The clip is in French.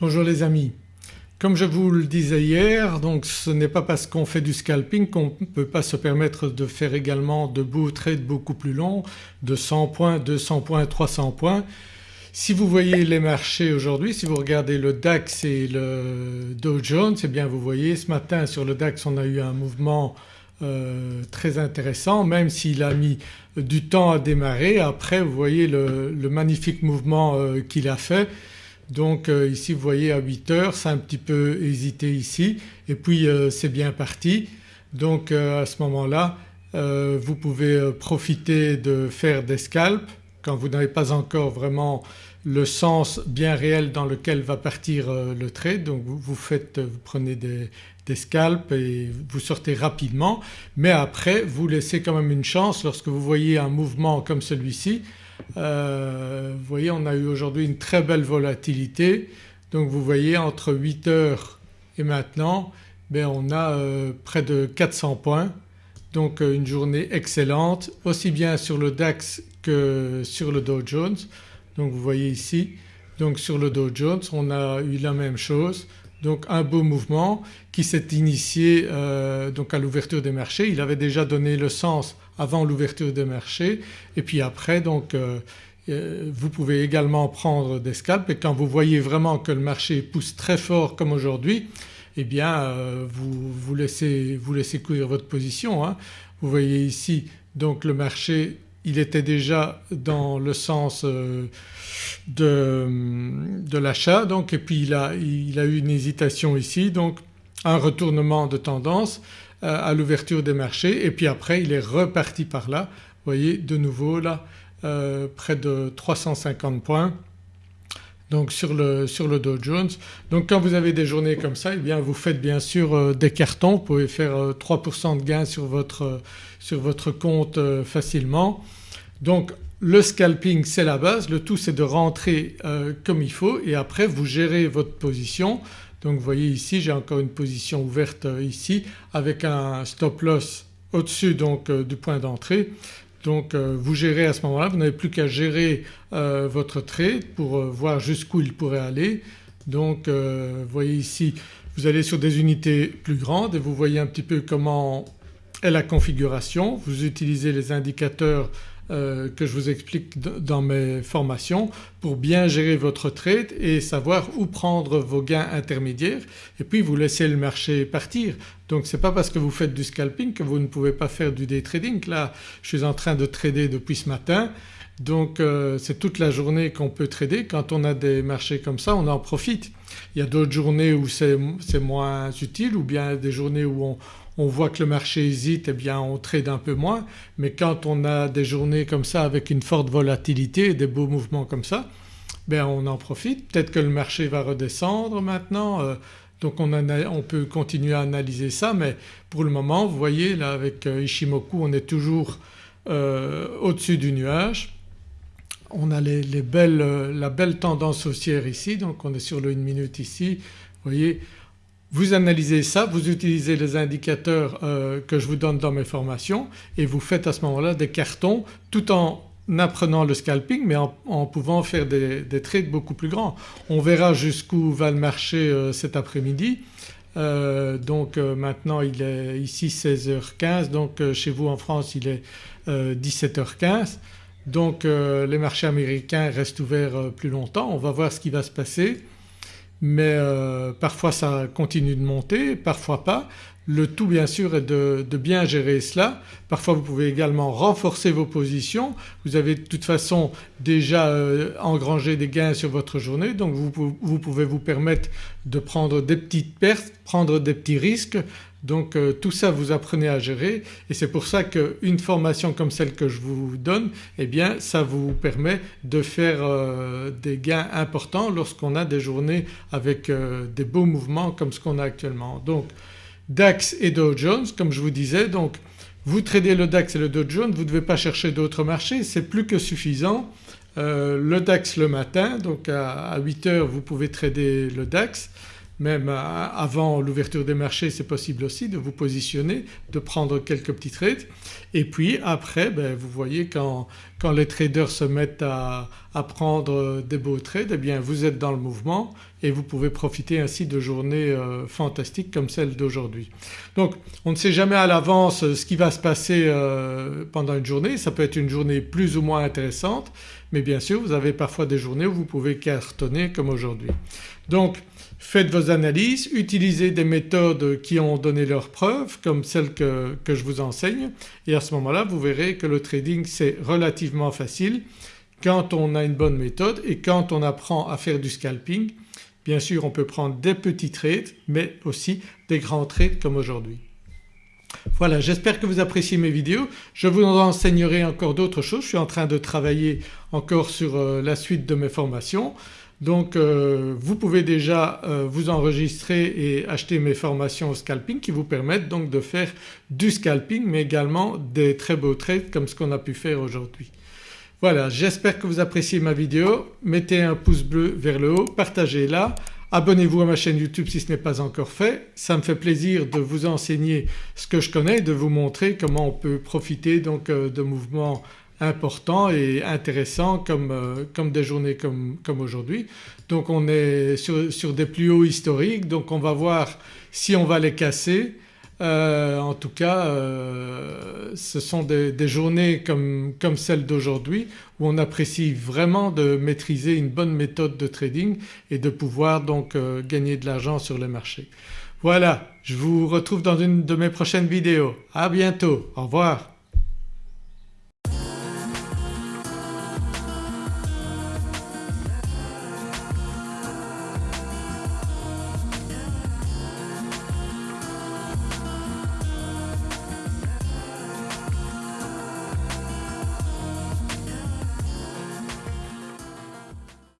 Bonjour les amis. Comme je vous le disais hier donc ce n'est pas parce qu'on fait du scalping qu'on ne peut pas se permettre de faire également de beaux trades beaucoup plus longs de 100 points, 200 points, 300 points. Si vous voyez les marchés aujourd'hui, si vous regardez le DAX et le Dow Jones eh bien vous voyez ce matin sur le DAX on a eu un mouvement euh, très intéressant même s'il a mis du temps à démarrer. Après vous voyez le, magnifique mouvement euh, qu'il a fait donc euh, ici vous voyez à 8 heures c'est un petit peu hésité ici. Et puis euh, c'est bien parti. Donc euh, à ce moment-là vous pouvez profiter de faire des scalps. Quand vous n'avez pas encore vraiment le sens bien réel dans lequel va partir le trade donc vous, faites, vous prenez des, des scalps et vous sortez rapidement. Mais après vous laissez quand même une chance lorsque vous voyez un mouvement comme celui-ci euh, vous voyez on a eu aujourd'hui une très belle volatilité. Donc vous voyez entre 8 heures et maintenant ben on a euh, près de 400 points. Donc euh, une journée excellente aussi bien sur le DAX que sur le Dow Jones. Donc vous voyez ici. Donc sur le Dow Jones on a eu la même chose donc un beau mouvement qui s'est initié euh, donc à l'ouverture des marchés. Il avait déjà donné le sens avant l'ouverture des marchés et puis après donc euh, euh, vous pouvez également prendre des scalps et quand vous voyez vraiment que le marché pousse très fort comme aujourd'hui eh bien vous, laissez, vous courir votre position. Hein. Vous voyez ici donc le marché il était déjà dans le sens euh, de, l'achat donc et puis il a, eu une hésitation ici donc un retournement de tendance euh, à l'ouverture des marchés et puis après il est reparti par là. Vous voyez de nouveau là euh, près de 350 points donc sur le, Dow Jones. Donc quand vous avez des journées comme ça eh bien vous faites bien sûr des cartons, vous pouvez faire 3% de gain sur votre, sur votre compte facilement. Donc le scalping c'est la base, le tout c'est de rentrer euh, comme il faut et après vous gérez votre position. Donc vous voyez ici j'ai encore une position ouverte euh, ici avec un stop loss au-dessus euh, du point d'entrée. Donc vous gérez à ce moment-là, vous n'avez plus qu'à gérer votre trade pour voir jusqu'où il pourrait aller. Donc vous voyez ici vous allez sur des unités plus grandes et vous voyez un petit peu comment est la configuration. Vous utilisez les indicateurs euh, que je vous explique dans mes formations pour bien gérer votre trade et savoir où prendre vos gains intermédiaires et puis vous laissez le marché partir. Donc ce n'est pas parce que vous faites du scalping que vous ne pouvez pas faire du day trading. Là je suis en train de trader depuis ce matin donc euh, c'est toute la journée qu'on peut trader. Quand on a des marchés comme ça on en profite. Il y a d'autres journées où c'est moins utile ou bien des journées où on, on voit que le marché hésite, eh bien on trade un peu moins mais quand on a des journées comme ça avec une forte volatilité et des beaux mouvements comme ça ben on en profite. Peut-être que le marché va redescendre maintenant euh, donc on, peut continuer à analyser ça mais pour le moment vous voyez là avec euh, Ishimoku on est toujours euh, au-dessus du nuage. On a la belle tendance haussière ici donc on est sur le 1 minute ici. Vous voyez vous analysez ça, vous utilisez les indicateurs euh, que je vous donne dans mes formations et vous faites à ce moment-là des cartons tout en apprenant le scalping mais en, pouvant faire des, trades beaucoup plus grands. On verra jusqu'où va le marché euh, cet après-midi. Euh, donc maintenant il est ici 16h15 donc chez vous en France il est 17h15 donc les marchés américains restent ouverts plus longtemps. On va voir ce qui va se passer mais euh, parfois ça continue de monter, parfois pas. Le tout bien sûr est de, bien gérer cela. Parfois vous pouvez également renforcer vos positions. Vous avez de toute façon déjà euh, engrangé des gains sur votre journée donc vous, vous, pouvez vous permettre de prendre des petites pertes, prendre des petits risques donc euh, tout ça vous apprenez à gérer et c'est pour ça qu'une formation comme celle que je vous donne eh bien ça vous permet de faire euh, des gains importants lorsqu'on a des journées avec euh, des beaux mouvements comme ce qu'on a actuellement. Donc DAX et Dow Jones comme je vous disais donc vous tradez le DAX et le Dow Jones, vous ne devez pas chercher d'autres marchés, c'est plus que suffisant. le DAX le matin donc à, à 8 heures vous pouvez trader le DAX même avant l'ouverture des marchés c'est possible aussi de vous positionner, de prendre quelques petits trades. Et puis après ben, vous voyez quand, les traders se mettent à, prendre des beaux trades eh bien vous êtes dans le mouvement et vous pouvez profiter ainsi de journées euh, fantastiques comme celle d'aujourd'hui. Donc on ne sait jamais à l'avance ce qui va se passer euh, pendant une journée, ça peut être une journée plus ou moins intéressante mais bien sûr vous avez parfois des journées où vous pouvez cartonner comme aujourd'hui. Donc faites vos analyses, utilisez des méthodes qui ont donné leurs preuves comme celles que, que je vous enseigne et à ce moment-là vous verrez que le trading c'est relativement facile quand on a une bonne méthode et quand on apprend à faire du scalping. Bien sûr on peut prendre des petits trades mais aussi des grands trades comme aujourd'hui. Voilà j'espère que vous appréciez mes vidéos. Je vous enseignerai encore d'autres choses. Je suis en train de travailler encore sur euh, la suite de mes formations. Donc euh, vous pouvez déjà euh, vous enregistrer et acheter mes formations au scalping qui vous permettent donc de faire du scalping mais également des très beaux trades comme ce qu'on a pu faire aujourd'hui. Voilà j'espère que vous appréciez ma vidéo, mettez un pouce bleu vers le haut, partagez-la, abonnez-vous à ma chaîne YouTube si ce n'est pas encore fait. Ça me fait plaisir de vous enseigner ce que je connais, de vous montrer comment on peut profiter donc euh, de mouvements important et intéressant comme, euh, comme des journées comme, aujourd'hui. Donc on est sur, des plus hauts historiques donc on va voir si on va les casser. Euh, en tout cas euh, ce sont des, des, journées comme, comme celle d'aujourd'hui où on apprécie vraiment de maîtriser une bonne méthode de trading et de pouvoir donc euh, gagner de l'argent sur les marchés. Voilà je vous retrouve dans une de mes prochaines vidéos. À bientôt, au revoir.